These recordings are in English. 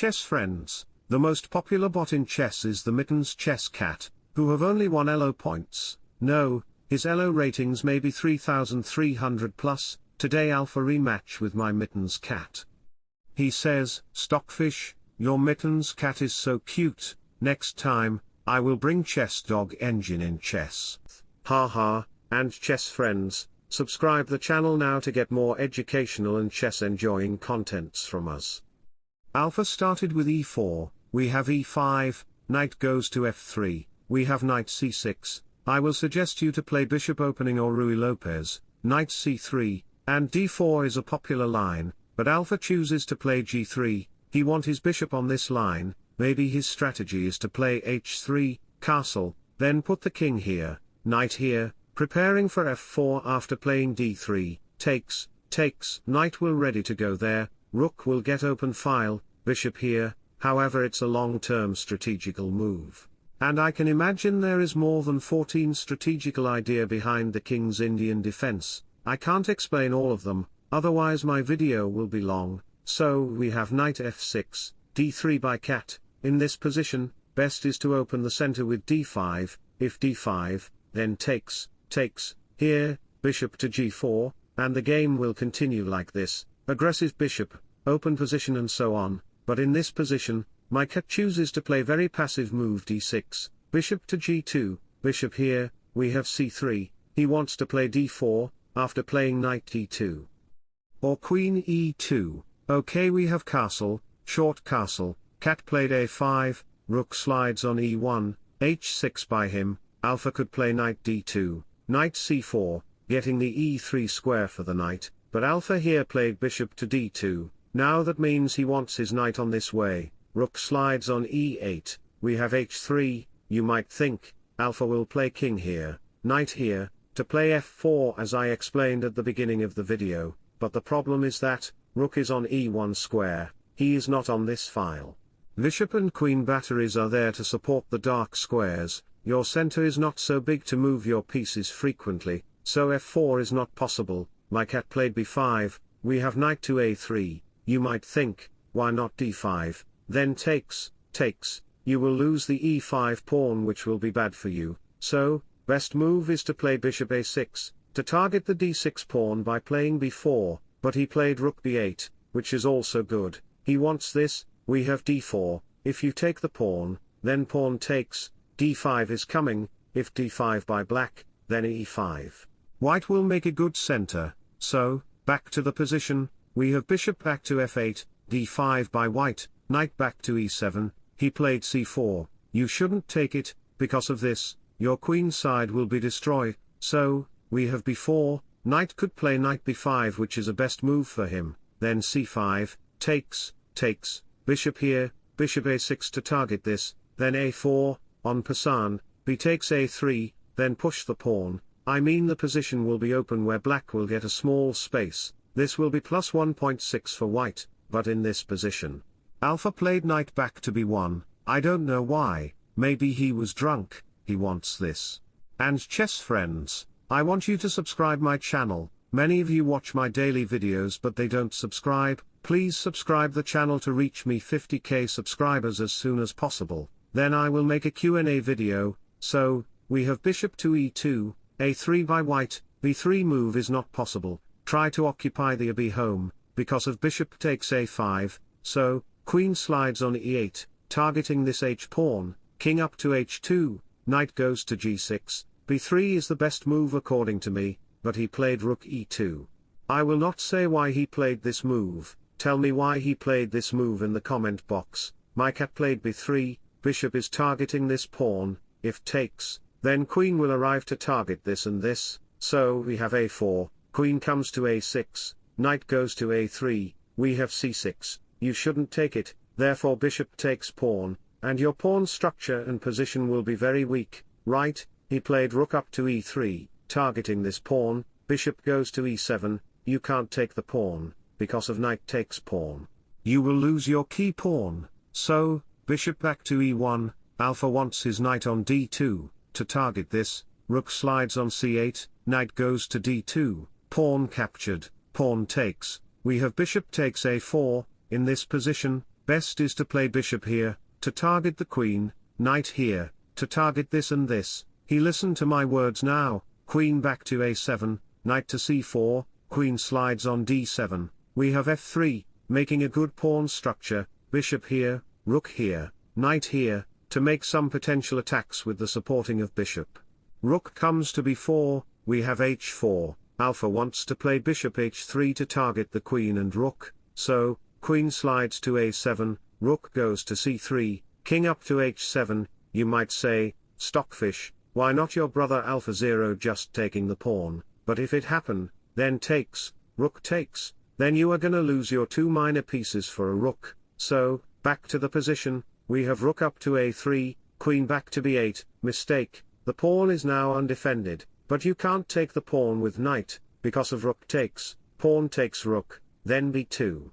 chess friends, the most popular bot in chess is the Mittens Chess Cat, who have only 1 ELO points, no, his ELO ratings may be 3300 plus, today alpha rematch with my Mittens Cat. He says, Stockfish, your Mittens Cat is so cute, next time, I will bring Chess Dog Engine in chess. Ha ha, and chess friends, subscribe the channel now to get more educational and chess enjoying contents from us. Alpha started with e4, we have e5, knight goes to f3, we have knight c6, I will suggest you to play bishop opening or Ruy Lopez, knight c3, and d4 is a popular line, but Alpha chooses to play g3, he want his bishop on this line, maybe his strategy is to play h3, castle, then put the king here, knight here, preparing for f4 after playing d3, takes, takes, knight will ready to go there, rook will get open file, bishop here, however it's a long-term strategical move. And I can imagine there is more than 14 strategical idea behind the king's Indian defense, I can't explain all of them, otherwise my video will be long, so we have knight f6, d3 by cat, in this position, best is to open the center with d5, if d5, then takes, takes, here, bishop to g4, and the game will continue like this, aggressive bishop, open position and so on, but in this position, my cat chooses to play very passive move d6, bishop to g2, bishop here, we have c3, he wants to play d4, after playing knight d2. Or queen e2, okay we have castle, short castle, cat played a5, rook slides on e1, h6 by him, alpha could play knight d2, knight c4, getting the e3 square for the knight, but alpha here played bishop to d2, now that means he wants his knight on this way, rook slides on e8, we have h3, you might think, alpha will play king here, knight here, to play f4 as I explained at the beginning of the video, but the problem is that, rook is on e1 square, he is not on this file. Bishop and queen batteries are there to support the dark squares, your center is not so big to move your pieces frequently, so f4 is not possible, my cat played b5, we have knight to a3, you might think, why not d5, then takes, takes, you will lose the e5 pawn which will be bad for you, so, best move is to play bishop a6, to target the d6 pawn by playing b4, but he played rook b8, which is also good, he wants this, we have d4, if you take the pawn, then pawn takes, d5 is coming, if d5 by black, then e5. White will make a good center, so, back to the position, we have bishop back to f8, d5 by white, knight back to e7, he played c4, you shouldn't take it, because of this, your queen side will be destroyed, so, we have b4, knight could play knight b5 which is a best move for him, then c5, takes, takes, bishop here, bishop a6 to target this, then a4, en passant, b takes a3, then push the pawn, I mean the position will be open where black will get a small space, this will be plus 1.6 for white, but in this position. Alpha played knight back to b1, I don't know why, maybe he was drunk, he wants this. And chess friends, I want you to subscribe my channel, many of you watch my daily videos but they don't subscribe, please subscribe the channel to reach me 50k subscribers as soon as possible, then I will make a Q&A video, so, we have bishop to e2, a3 by white, b3 move is not possible, try to occupy the AB home, because of bishop takes a5, so, queen slides on e8, targeting this h-pawn, king up to h2, knight goes to g6, b3 is the best move according to me, but he played rook e2. I will not say why he played this move, tell me why he played this move in the comment box, my cat played b3, bishop is targeting this pawn, if takes, then queen will arrive to target this and this, so we have a4, Queen comes to a6, knight goes to a3, we have c6, you shouldn't take it, therefore bishop takes pawn, and your pawn structure and position will be very weak, right, he played rook up to e3, targeting this pawn, bishop goes to e7, you can't take the pawn, because of knight takes pawn. You will lose your key pawn, so, bishop back to e1, alpha wants his knight on d2, to target this, rook slides on c8, knight goes to d2, pawn captured, pawn takes, we have bishop takes a4, in this position, best is to play bishop here, to target the queen, knight here, to target this and this, he listened to my words now, queen back to a7, knight to c4, queen slides on d7, we have f3, making a good pawn structure, bishop here, rook here, knight here, to make some potential attacks with the supporting of bishop. Rook comes to b4, we have h4, alpha wants to play bishop h3 to target the queen and rook, so, queen slides to a7, rook goes to c3, king up to h7, you might say, stockfish, why not your brother alpha 0 just taking the pawn, but if it happen, then takes, rook takes, then you are gonna lose your two minor pieces for a rook, so, back to the position, we have rook up to a3, queen back to b8, mistake, the pawn is now undefended, but you can't take the pawn with knight, because of rook takes, pawn takes rook, then b2.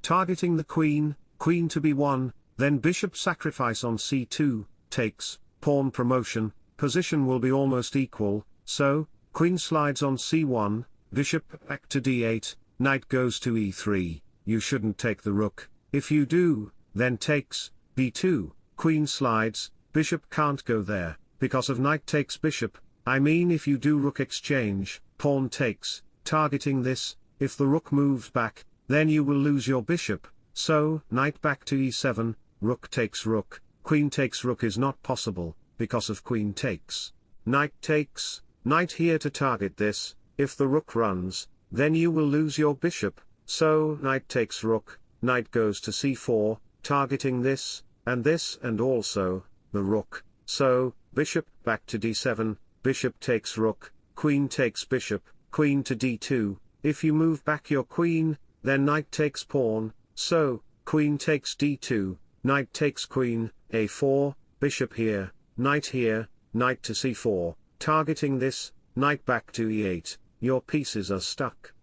Targeting the queen, queen to b1, then bishop sacrifice on c2, takes, pawn promotion, position will be almost equal, so, queen slides on c1, bishop back to d8, knight goes to e3, you shouldn't take the rook, if you do, then takes, b2, queen slides, bishop can't go there, because of knight takes bishop, I mean if you do rook exchange, pawn takes, targeting this, if the rook moves back, then you will lose your bishop, so, knight back to e7, rook takes rook, queen takes rook is not possible, because of queen takes. Knight takes, knight here to target this, if the rook runs, then you will lose your bishop, so knight takes rook, knight goes to c4, targeting this, and this and also, the rook, so, bishop back to d7, bishop takes rook, queen takes bishop, queen to d2, if you move back your queen, then knight takes pawn, so, queen takes d2, knight takes queen, a4, bishop here, knight here, knight to c4, targeting this, knight back to e8, your pieces are stuck.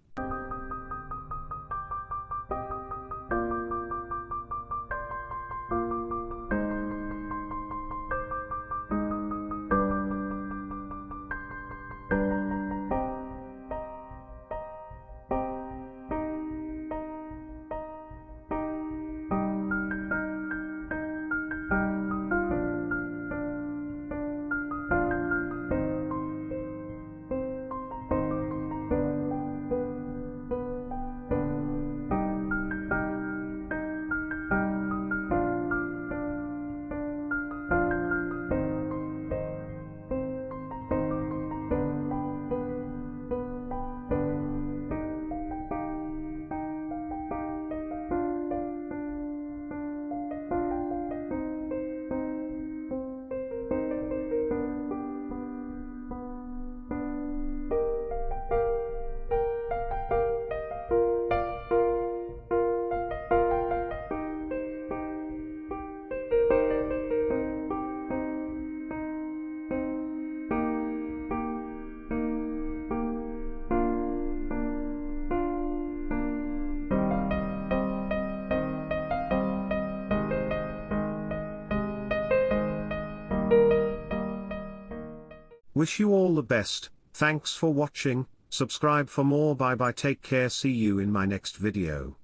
Wish you all the best, thanks for watching, subscribe for more. Bye bye. Take care. See you in my next video.